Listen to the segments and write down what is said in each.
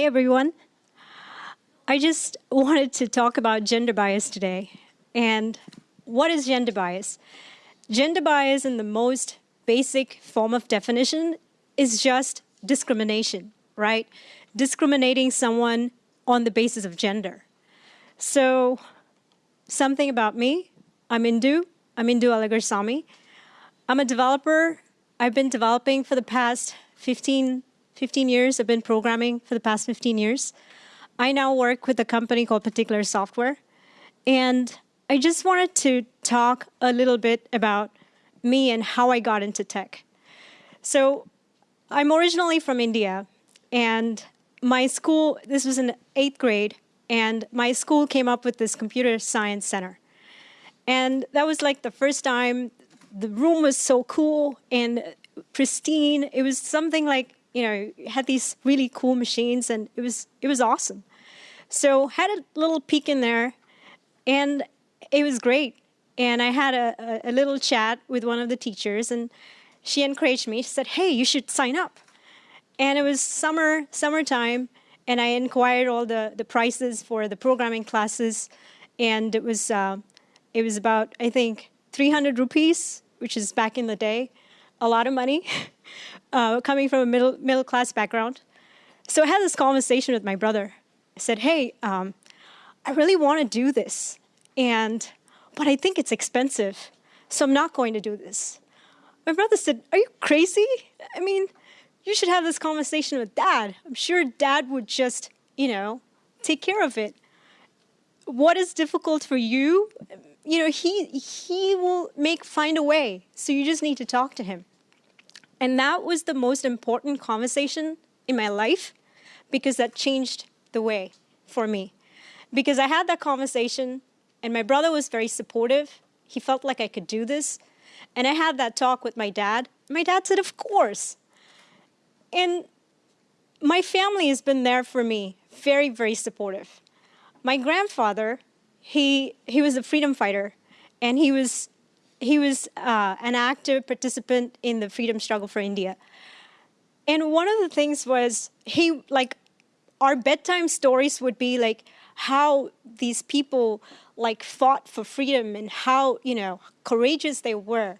Hey everyone. I just wanted to talk about gender bias today. And what is gender bias? Gender bias in the most basic form of definition is just discrimination, right? Discriminating someone on the basis of gender. So something about me, I'm Indu, I'm Indu Alagarsamy. I'm a developer. I've been developing for the past 15 15 years. I've been programming for the past 15 years. I now work with a company called Particular Software. And I just wanted to talk a little bit about me and how I got into tech. So I'm originally from India. And my school, this was in eighth grade, and my school came up with this computer science center. And that was like the first time the room was so cool and pristine. It was something like you know, had these really cool machines and it was, it was awesome. So had a little peek in there and it was great. And I had a, a, a little chat with one of the teachers and she encouraged me. She said, hey, you should sign up. And it was summer, summertime, and I inquired all the, the prices for the programming classes. And it was, uh, it was about, I think, 300 rupees, which is back in the day, a lot of money. uh, coming from a middle, middle class background. So I had this conversation with my brother. I said, hey, um, I really want to do this, and but I think it's expensive, so I'm not going to do this. My brother said, are you crazy? I mean, you should have this conversation with dad. I'm sure dad would just, you know, take care of it. What is difficult for you? You know, he, he will make, find a way. So you just need to talk to him. And that was the most important conversation in my life because that changed the way for me. Because I had that conversation and my brother was very supportive. He felt like I could do this. And I had that talk with my dad. My dad said, of course. And my family has been there for me, very, very supportive. My grandfather, he, he was a freedom fighter and he was he was uh, an active participant in the freedom struggle for India. And one of the things was he, like, our bedtime stories would be like how these people like fought for freedom and how, you know, courageous they were.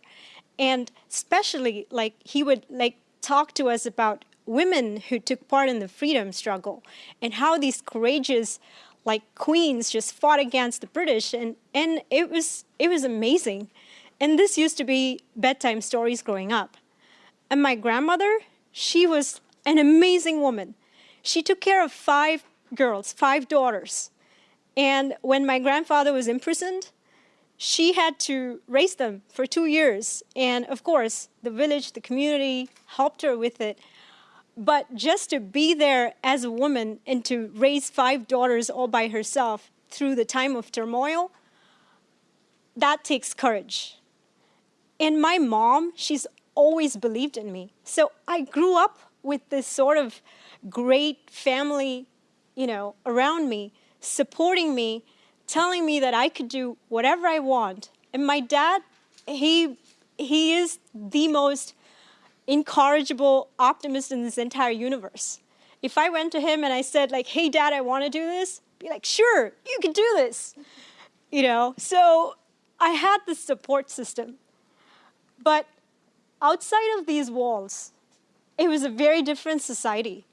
And especially like he would like talk to us about women who took part in the freedom struggle and how these courageous like queens just fought against the British and and it was it was amazing and this used to be bedtime stories growing up. And my grandmother, she was an amazing woman. She took care of five girls, five daughters. And when my grandfather was imprisoned, she had to raise them for two years. And of course, the village, the community helped her with it. But just to be there as a woman and to raise five daughters all by herself through the time of turmoil, that takes courage. And my mom, she's always believed in me. So I grew up with this sort of great family, you know, around me, supporting me, telling me that I could do whatever I want. And my dad, he, he is the most incorrigible optimist in this entire universe. If I went to him and I said like, hey dad, I want to do this, be like, sure, you can do this. You know, so I had this support system. But outside of these walls, it was a very different society.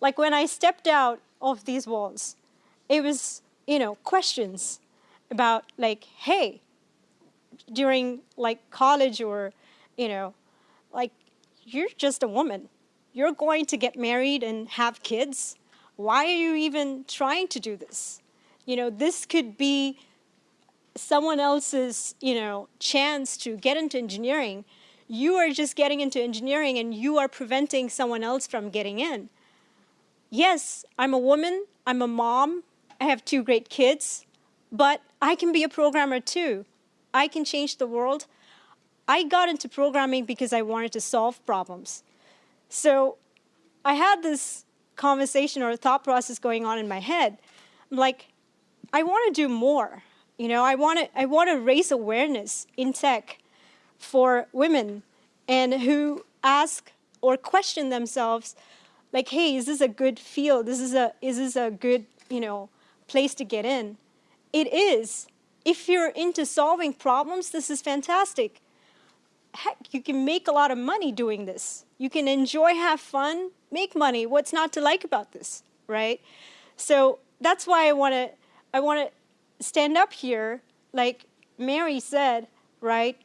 Like when I stepped out of these walls, it was, you know, questions about like, hey, during like college or, you know, like you're just a woman. You're going to get married and have kids. Why are you even trying to do this? You know, this could be someone else's, you know, chance to get into engineering, you are just getting into engineering and you are preventing someone else from getting in. Yes, I'm a woman, I'm a mom, I have two great kids, but I can be a programmer too. I can change the world. I got into programming because I wanted to solve problems. So I had this conversation or thought process going on in my head. I'm like, I want to do more. You know, I want to I want to raise awareness in tech for women and who ask or question themselves like, hey, is this a good field? This is a, is this a good, you know, place to get in? It is. If you're into solving problems, this is fantastic. Heck, you can make a lot of money doing this. You can enjoy, have fun, make money. What's not to like about this, right? So that's why I want to I want to stand up here, like Mary said, right?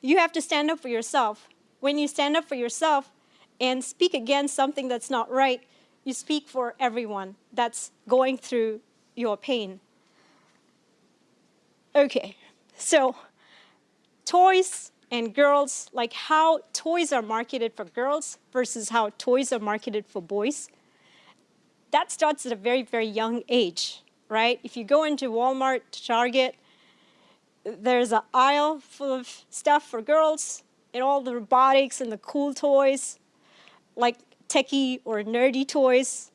You have to stand up for yourself. When you stand up for yourself and speak against something that's not right, you speak for everyone that's going through your pain. Okay, so toys and girls, like how toys are marketed for girls versus how toys are marketed for boys, that starts at a very, very young age, right? If you go into Walmart, Target, there's an aisle full of stuff for girls and all the robotics and the cool toys, like techie or nerdy toys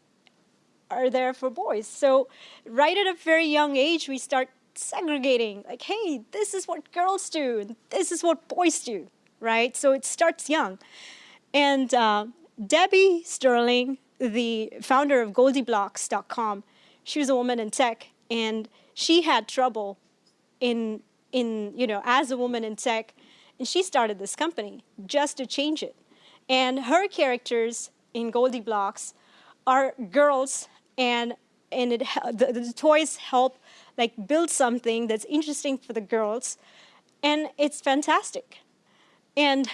are there for boys. So right at a very young age, we start segregating, like, hey, this is what girls do, and this is what boys do, right? So it starts young. And uh, Debbie Sterling, the founder of GoldieBlox.com, she was a woman in tech, and she had trouble in, in, you know, as a woman in tech, and she started this company just to change it. And her characters in GoldieBlox are girls, and and it the, the toys help like build something that's interesting for the girls, and it's fantastic. And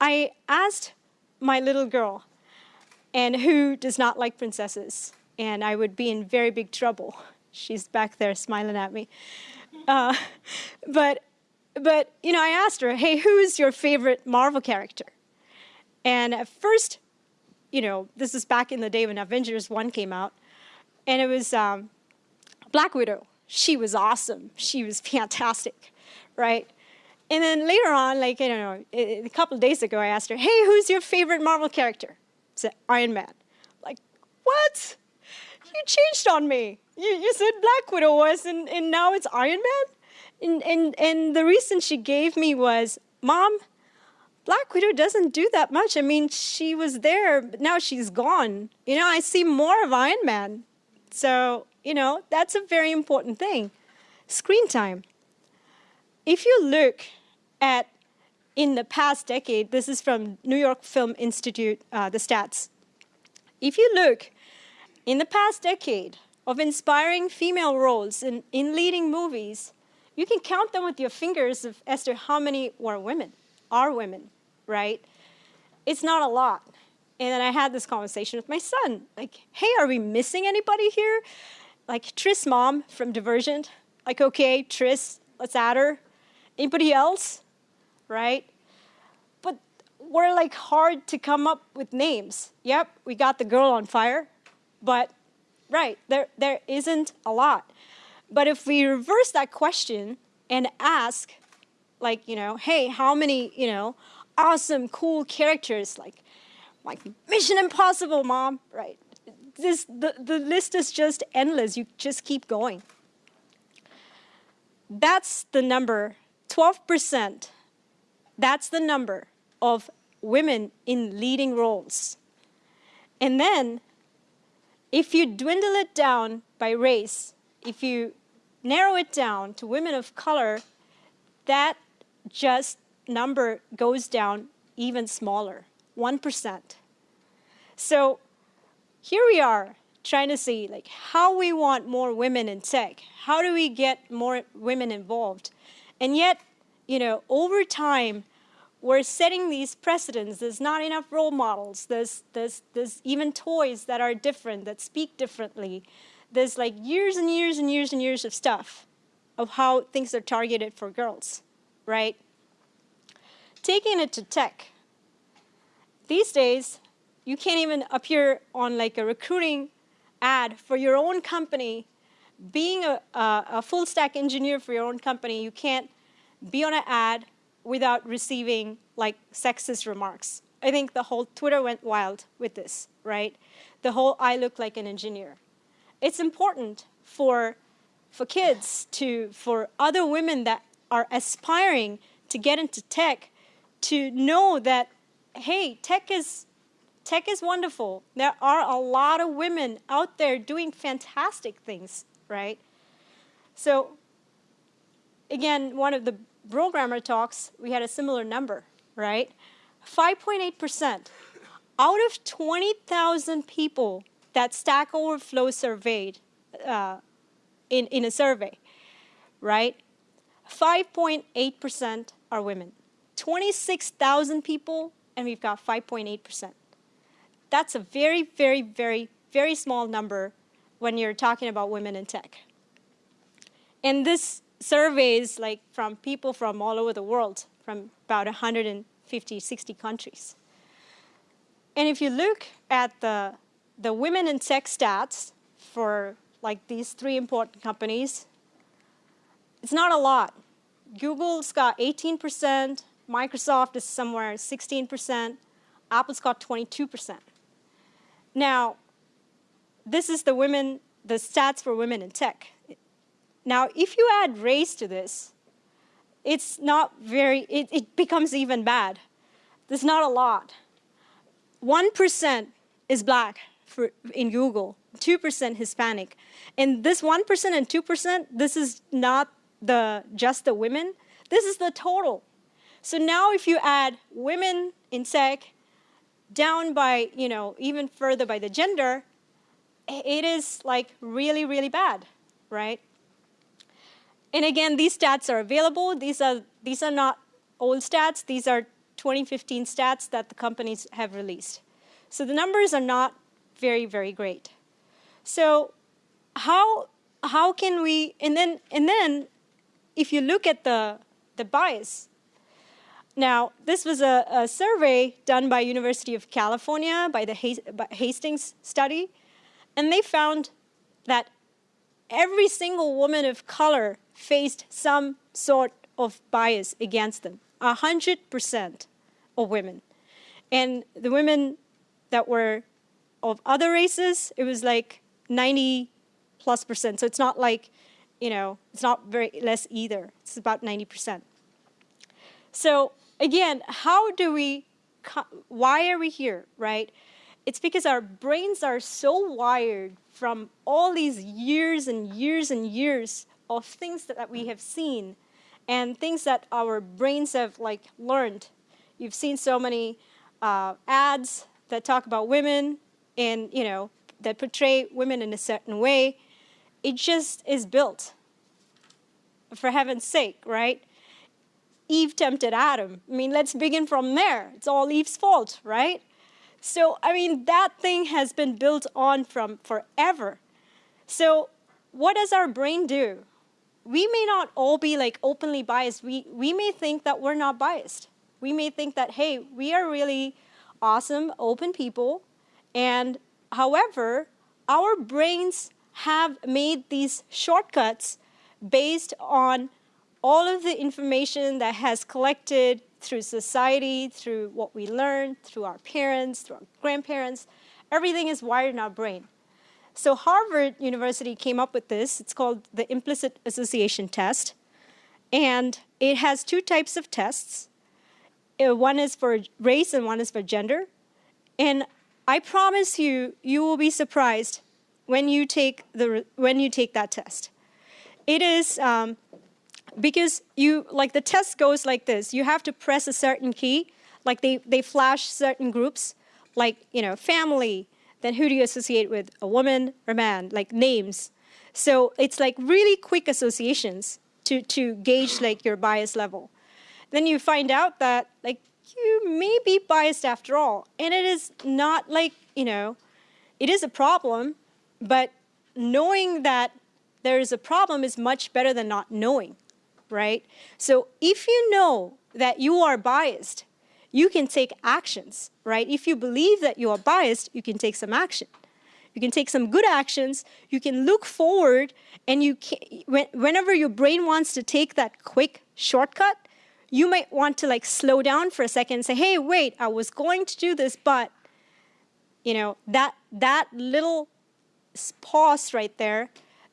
I asked my little girl, and who does not like princesses, and I would be in very big trouble. She's back there smiling at me. Uh, but, but, you know, I asked her, hey, who's your favorite Marvel character? And at first, you know, this is back in the day when Avengers 1 came out, and it was um, Black Widow she was awesome. She was fantastic, right? And then later on, like, I don't know, a couple days ago, I asked her, hey, who's your favorite Marvel character? I said, Iron Man. Like, what? You changed on me. You, you said Black Widow was, and, and now it's Iron Man? And, and, and the reason she gave me was, Mom, Black Widow doesn't do that much. I mean, she was there, but now she's gone. You know, I see more of Iron Man. So you know, that's a very important thing. Screen time. If you look at in the past decade, this is from New York Film Institute, uh, the stats. If you look in the past decade of inspiring female roles in, in leading movies, you can count them with your fingers of, as to how many were women, are women, right? It's not a lot. And then I had this conversation with my son, like, hey, are we missing anybody here? like Tris mom from Divergent, like, okay, Tris, let's add her. Anybody else, right? But we're like hard to come up with names. Yep, we got the girl on fire, but right, there, there isn't a lot. But if we reverse that question and ask, like, you know, hey, how many, you know, awesome, cool characters, like, like Mission Impossible, mom, right? this, the, the list is just endless. You just keep going. That's the number, 12%. That's the number of women in leading roles. And then, if you dwindle it down by race, if you narrow it down to women of color, that just number goes down even smaller, 1%. So here we are trying to see like how we want more women in tech. How do we get more women involved? And yet, you know, over time, we're setting these precedents. There's not enough role models. There's, there's, there's even toys that are different, that speak differently. There's like years and years and years and years of stuff of how things are targeted for girls, right? Taking it to tech. These days, you can't even appear on like a recruiting ad for your own company. Being a, a, a full stack engineer for your own company, you can't be on an ad without receiving like sexist remarks. I think the whole Twitter went wild with this, right? The whole I look like an engineer. It's important for, for kids to, for other women that are aspiring to get into tech to know that, hey, tech is Tech is wonderful. There are a lot of women out there doing fantastic things, right? So again, one of the programmer talks, we had a similar number, right? 5.8%. Out of 20,000 people that Stack Overflow surveyed uh, in, in a survey, right? 5.8% are women. 26,000 people, and we've got 5.8%. That's a very, very, very, very small number when you're talking about women in tech. And this surveys like from people from all over the world, from about 150, 60 countries. And if you look at the, the women in tech stats for like these three important companies, it's not a lot. Google's got 18%, Microsoft is somewhere 16%, Apple's got 22%. Now, this is the women, the stats for women in tech. Now, if you add race to this, it's not very, it, it becomes even bad. There's not a lot. 1% is black for, in Google, 2% Hispanic. And this 1% and 2%, this is not the just the women, this is the total. So now if you add women in tech down by, you know, even further by the gender, it is like really, really bad, right? And again, these stats are available. These are, these are not old stats. These are 2015 stats that the companies have released. So the numbers are not very, very great. So how, how can we, and then, and then if you look at the, the bias, now this was a, a survey done by University of California by the Hastings study, and they found that every single woman of color faced some sort of bias against them, 100% of women. And the women that were of other races, it was like 90 plus percent. So it's not like, you know, it's not very less either. It's about 90%. So again, how do we, why are we here, right? It's because our brains are so wired from all these years and years and years of things that, that we have seen and things that our brains have like learned. You've seen so many uh, ads that talk about women and, you know, that portray women in a certain way. It just is built, for heaven's sake, right? Eve tempted Adam. I mean, let's begin from there. It's all Eve's fault, right? So, I mean, that thing has been built on from forever. So, what does our brain do? we may not all be like openly biased. We, we may think that we're not biased. We may think that, hey, we are really awesome, open people. And however, our brains have made these shortcuts based on all of the information that has collected through society, through what we learn, through our parents, through our grandparents. Everything is wired in our brain. So Harvard University came up with this. It's called the implicit association test. And it has two types of tests. Uh, one is for race and one is for gender. And I promise you, you will be surprised when you take, the, when you take that test. It is um, because you, like the test goes like this. You have to press a certain key, like they, they flash certain groups, like, you know, family, then who do you associate with? A woman or man, like names. So it's like really quick associations to, to gauge like your bias level. Then you find out that like you may be biased after all. And it is not like, you know, it is a problem, but knowing that there is a problem is much better than not knowing, right? So if you know that you are biased, you can take actions, right? If you believe that you are biased, you can take some action. You can take some good actions. You can look forward, and you can, when, whenever your brain wants to take that quick shortcut, you might want to like slow down for a second and say, hey, wait, I was going to do this, but you know, that, that little pause right there,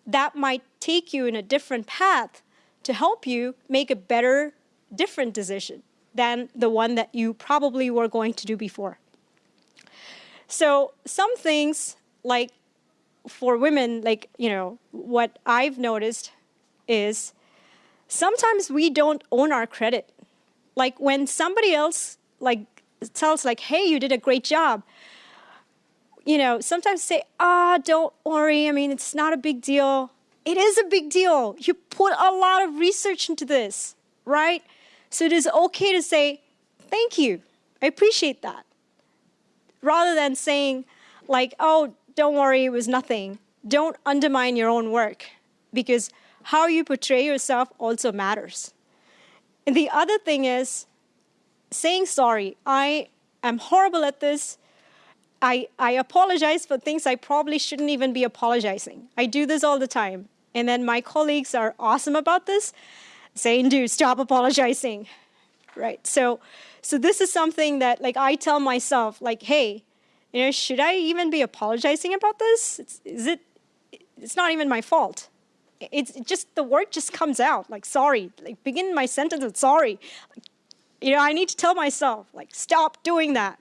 that might take you in a different path to help you make a better, different decision than the one that you probably were going to do before. So some things like for women, like, you know, what I've noticed is sometimes we don't own our credit. Like when somebody else like tells like, hey, you did a great job, you know, sometimes say, ah, oh, don't worry. I mean, it's not a big deal. It is a big deal. You put a lot of research into this, right? So it is okay to say, thank you. I appreciate that. Rather than saying like, oh, don't worry, it was nothing. Don't undermine your own work because how you portray yourself also matters. And the other thing is saying sorry. I am horrible at this. I, I apologize for things I probably shouldn't even be apologizing. I do this all the time. And then my colleagues are awesome about this, saying, dude, stop apologizing. Right. So so this is something that like I tell myself, like, hey, you know, should I even be apologizing about this? It's, is it, it's not even my fault. It's just, the word just comes out, like, sorry. Like, begin my sentence with sorry. You know, I need to tell myself, like, stop doing that,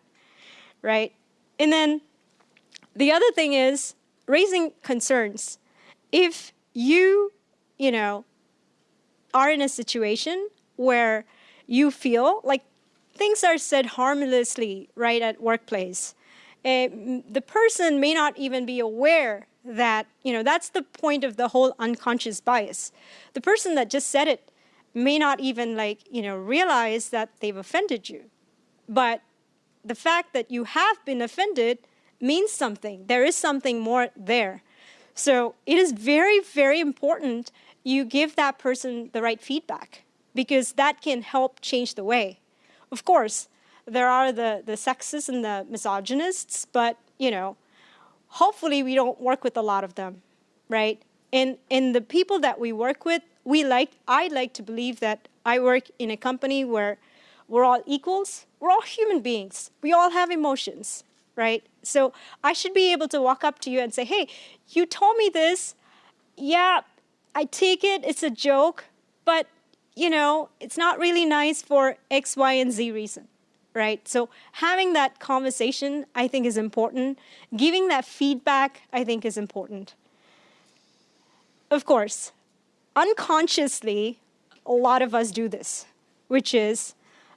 right? And then the other thing is raising concerns. If you, you know, are in a situation where you feel like things are said harmlessly, right, at workplace, uh, the person may not even be aware that, you know, that's the point of the whole unconscious bias. The person that just said it may not even like, you know, realize that they've offended you. But the fact that you have been offended means something. There is something more there. So it is very, very important you give that person the right feedback because that can help change the way. Of course, there are the, the sexists and the misogynists, but, you know, hopefully we don't work with a lot of them, right? And, and the people that we work with, we like, I like to believe that I work in a company where we're all equals, we're all human beings, we all have emotions, right? So I should be able to walk up to you and say, hey, you told me this, yeah, I take it, it's a joke, but you know, it's not really nice for X, Y, and Z reason right? So having that conversation, I think, is important. Giving that feedback, I think, is important. Of course, unconsciously, a lot of us do this, which is,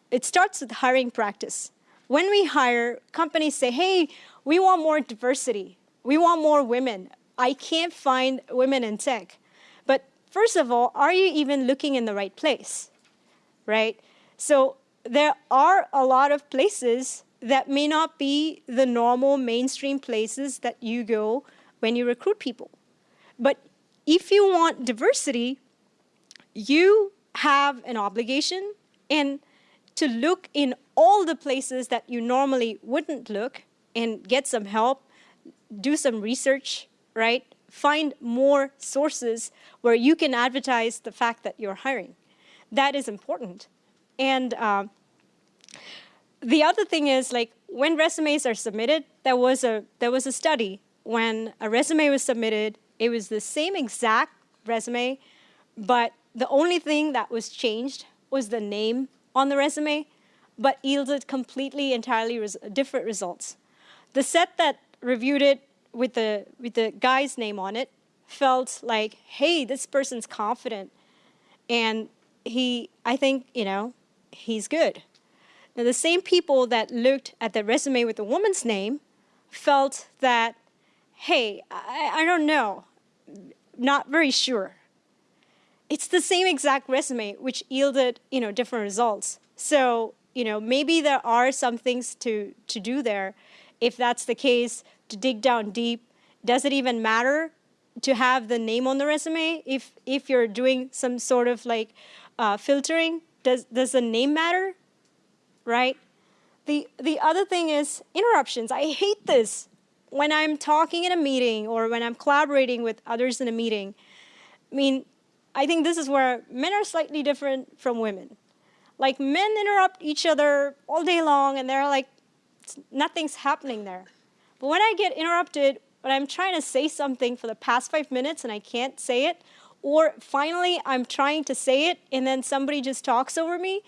it starts with hiring practice. When we hire, companies say, hey, we want more diversity. We want more women. I can't find women in tech. But first of all, are you even looking in the right place, right? So there are a lot of places that may not be the normal mainstream places that you go when you recruit people. But if you want diversity, you have an obligation and to look in all the places that you normally wouldn't look and get some help, do some research, right? Find more sources where you can advertise the fact that you're hiring. That is important. And uh, the other thing is like when resumes are submitted, there was a there was a study when a resume was submitted, it was the same exact resume, but the only thing that was changed was the name on the resume, but yielded completely entirely res different results. The set that reviewed it with the with the guy's name on it felt like, hey, this person's confident, and he, I think, you know, he's good. Now, the same people that looked at the resume with the woman's name felt that, hey, I, I don't know, not very sure. It's the same exact resume which yielded, you know, different results. So, you know, maybe there are some things to, to do there. If that's the case, to dig down deep, does it even matter to have the name on the resume if, if you're doing some sort of like uh, filtering? Does, does the name matter? right? The, the other thing is interruptions. I hate this when I'm talking in a meeting or when I'm collaborating with others in a meeting. I mean, I think this is where men are slightly different from women. Like men interrupt each other all day long and they're like, nothing's happening there. But when I get interrupted, when I'm trying to say something for the past five minutes and I can't say it, or finally I'm trying to say it and then somebody just talks over me,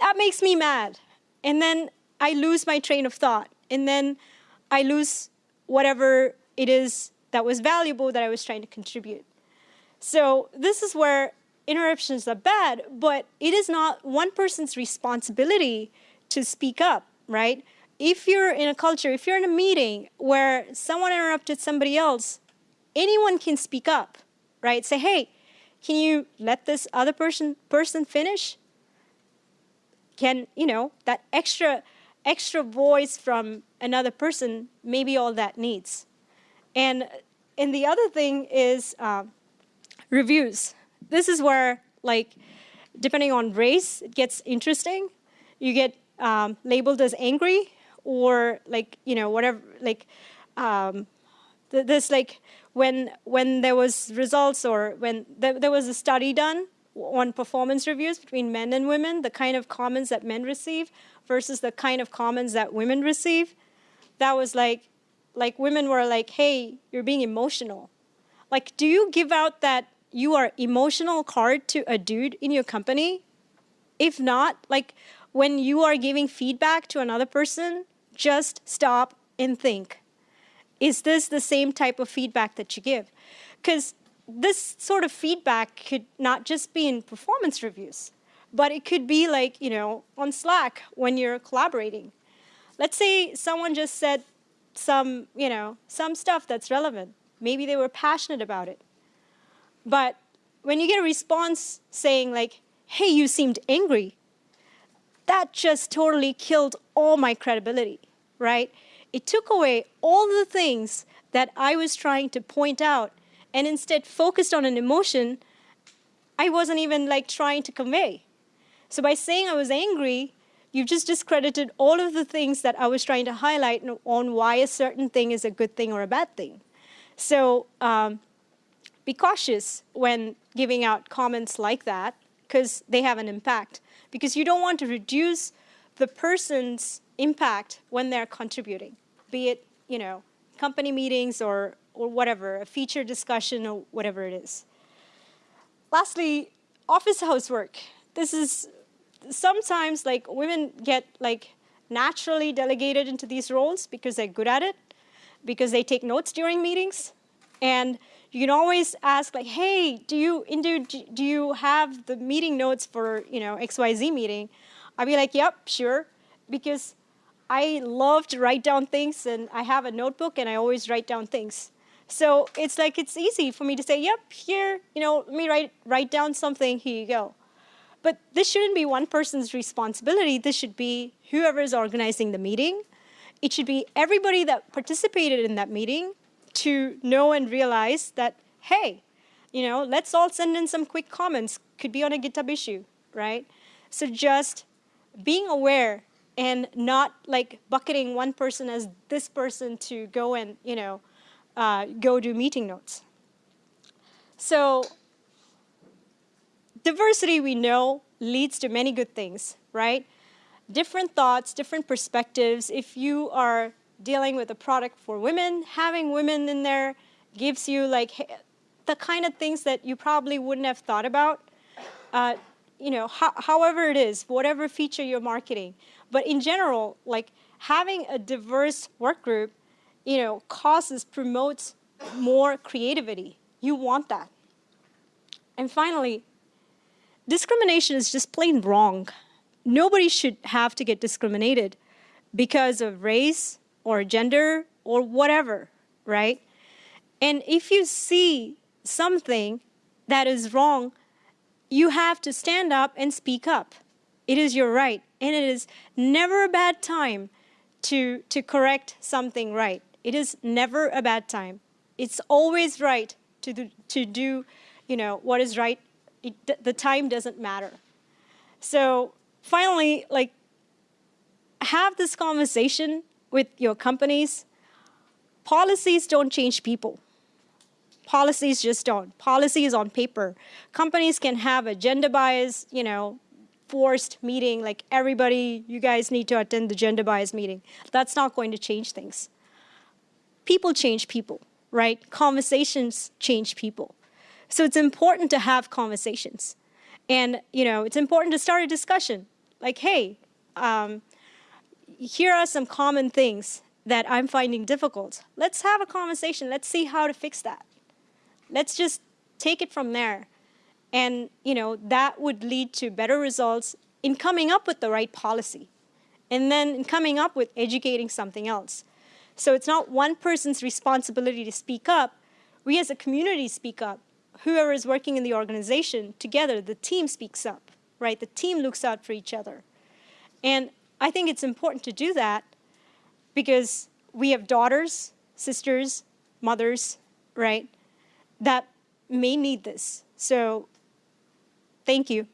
that makes me mad. And then I lose my train of thought. And then I lose whatever it is that was valuable that I was trying to contribute. So this is where interruptions are bad, but it is not one person's responsibility to speak up, right? If you're in a culture, if you're in a meeting where someone interrupted somebody else, anyone can speak up, right? Say, hey, can you let this other person person finish? Can, you know, that extra extra voice from another person may be all that needs. And and the other thing is uh, reviews. This is where, like, depending on race, it gets interesting. You get um, labeled as angry or like, you know, whatever, like, um, th this like when when there was results or when th there was a study done on performance reviews between men and women, the kind of comments that men receive versus the kind of comments that women receive, that was like, like women were like, hey, you're being emotional. Like, do you give out that you are emotional card to a dude in your company? If not, like when you are giving feedback to another person, just stop and think. Is this the same type of feedback that you give? Because this sort of feedback could not just be in performance reviews, but it could be like, you know, on Slack when you're collaborating. Let's say someone just said some, you know, some stuff that's relevant. Maybe they were passionate about it. But when you get a response saying like, hey, you seemed angry, that just totally killed all my credibility, right? It took away all the things that I was trying to point out and instead focused on an emotion I wasn't even like trying to convey. So by saying I was angry, you've just discredited all of the things that I was trying to highlight on why a certain thing is a good thing or a bad thing. So um, be cautious when giving out comments like that because they have an impact. Because you don't want to reduce the person's impact when they're contributing, be it, you know, company meetings or, or whatever, a feature discussion or whatever it is. Lastly, office housework. This is sometimes like women get like naturally delegated into these roles because they're good at it, because they take notes during meetings. And you can always ask like, hey, do you, do you have the meeting notes for, you know, XYZ meeting? I'd be like, yep, sure, because I love to write down things and I have a notebook and I always write down things. So it's like, it's easy for me to say, yep, here, you know, let me write, write down something, here you go. But this shouldn't be one person's responsibility. This should be whoever is organizing the meeting. It should be everybody that participated in that meeting to know and realize that, hey, you know, let's all send in some quick comments. Could be on a GitHub issue, right? So just being aware and not like bucketing one person as this person to go and, you know, uh, go do meeting notes. So diversity we know leads to many good things, right? Different thoughts, different perspectives. If you are dealing with a product for women, having women in there gives you like the kind of things that you probably wouldn't have thought about. Uh, you know, ho however it is, whatever feature you're marketing. But in general, like having a diverse work group, you know, causes, promotes more creativity. You want that. And finally, discrimination is just plain wrong. Nobody should have to get discriminated because of race, or gender or whatever, right? And if you see something that is wrong, you have to stand up and speak up. It is your right. And it is never a bad time to, to correct something right. It is never a bad time. It's always right to do, to do you know, what is right. It, the time doesn't matter. So finally, like, have this conversation with your companies, policies don't change people. Policies just don't. Policy is on paper. Companies can have a gender bias, you know, forced meeting, like everybody, you guys need to attend the gender bias meeting. That's not going to change things. People change people, right? Conversations change people. So it's important to have conversations. And, you know, it's important to start a discussion. Like, hey, um, here are some common things that I'm finding difficult. Let's have a conversation. Let's see how to fix that. Let's just take it from there. And, you know, that would lead to better results in coming up with the right policy and then in coming up with educating something else. So it's not one person's responsibility to speak up. We as a community speak up. Whoever is working in the organization, together, the team speaks up, right? The team looks out for each other. And I think it's important to do that because we have daughters, sisters, mothers, right, that may need this. So thank you.